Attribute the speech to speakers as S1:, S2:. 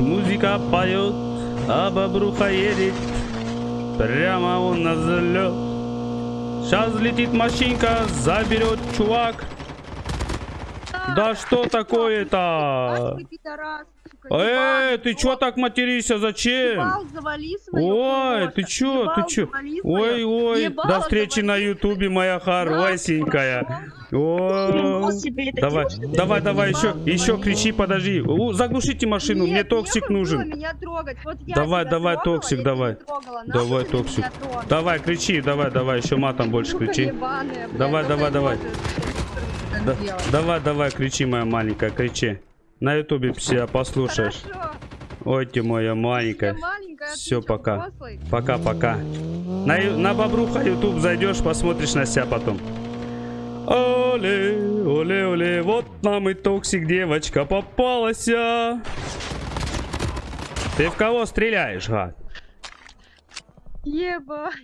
S1: музыка поет, а бобруха едет прямо он на взлет. Сейчас летит машинка, заберет чувак. Да что такое-то? Эй, ты чё так материшься, зачем? Ой, ты чё, ты чё? Ой, ой, до встречи на ютубе, моя хорошенькая. Давай, давай, давай, еще, еще кричи, подожди. Заглушите машину, мне токсик нужен. Давай, давай, токсик, давай. Давай, токсик. Давай, кричи, давай, давай, еще матом больше кричи. Давай, давай, давай. Да- давай, давай, кричи, моя маленькая, кричи. На ютубе себя послушаешь.
S2: Хорошо.
S1: Ой, ты моя маленькая.
S2: маленькая, а
S1: Все, пока. Пока-пока. На, на Бобруха YouTube зайдешь, посмотришь на себя потом. Оле, оле, оле, вот нам и токсик девочка попалась. Ты в кого стреляешь, гад?
S2: Ебать.